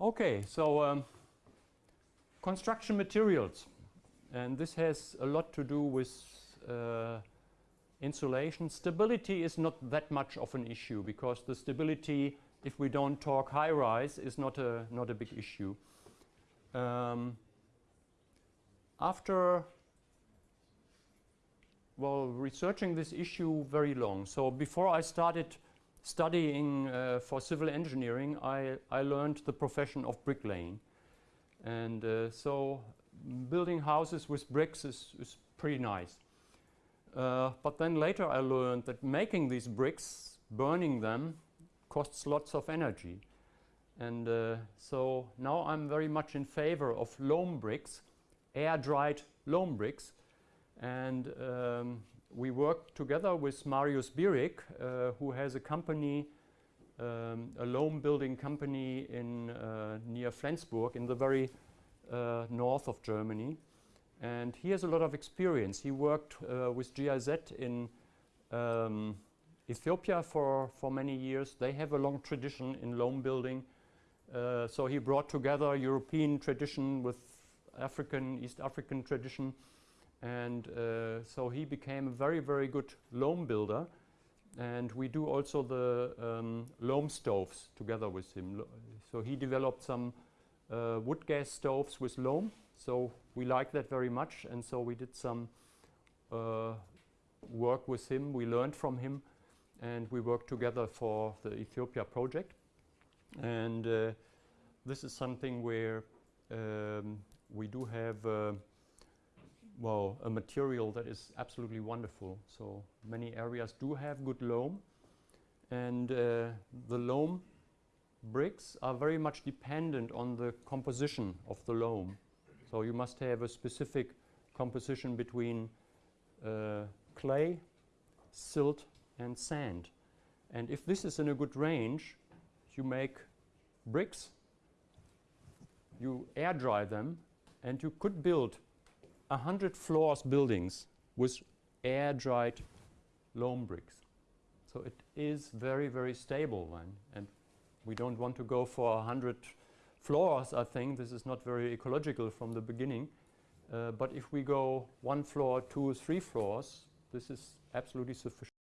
Okay, so um, construction materials. And this has a lot to do with uh, insulation. Stability is not that much of an issue because the stability, if we don't talk high-rise, is not a, not a big issue. Um, after well, researching this issue very long. So before I started studying uh, for civil engineering, I, I learned the profession of bricklaying. And uh, so building houses with bricks is, is pretty nice. Uh, but then later I learned that making these bricks, burning them, costs lots of energy. And uh, so now I'm very much in favor of loam bricks, air-dried loam bricks. And um, we work together with Marius Bierig, uh, who has a company, um, a loam building company in uh, near Flensburg in the very uh, north of Germany. And he has a lot of experience. He worked uh, with GIZ in um, Ethiopia for, for many years. They have a long tradition in loam building. Uh, so he brought together European tradition with African, East African tradition. And uh, so he became a very, very good loam builder. And we do also the um, loam stoves together with him. So he developed some uh, wood gas stoves with loam. So we like that very much. And so we did some uh, work with him. We learned from him. And we worked together for the Ethiopia project. And uh, this is something where um, we do have uh, well, a material that is absolutely wonderful. So many areas do have good loam. And uh, the loam bricks are very much dependent on the composition of the loam. So you must have a specific composition between uh, clay, silt and sand. And if this is in a good range, you make bricks, you air dry them, and you could build 100 floors buildings with air-dried loam bricks. So it is very, very stable then. And we don't want to go for 100 floors, I think. This is not very ecological from the beginning. Uh, but if we go one floor, two, three floors, this is absolutely sufficient.